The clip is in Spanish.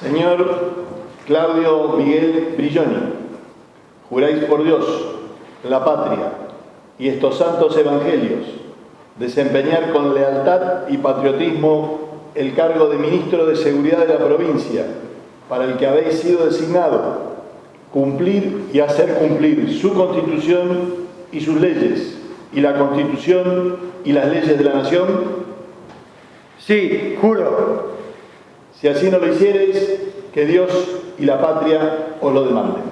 Señor Claudio Miguel Brilloni, juráis por Dios, la patria y estos santos evangelios desempeñar con lealtad y patriotismo el cargo de Ministro de Seguridad de la provincia para el que habéis sido designado, cumplir y hacer cumplir su Constitución y sus leyes, y la Constitución y las leyes de la Nación? Sí, juro. Si así no lo hiciereis, que Dios y la patria os lo demanden.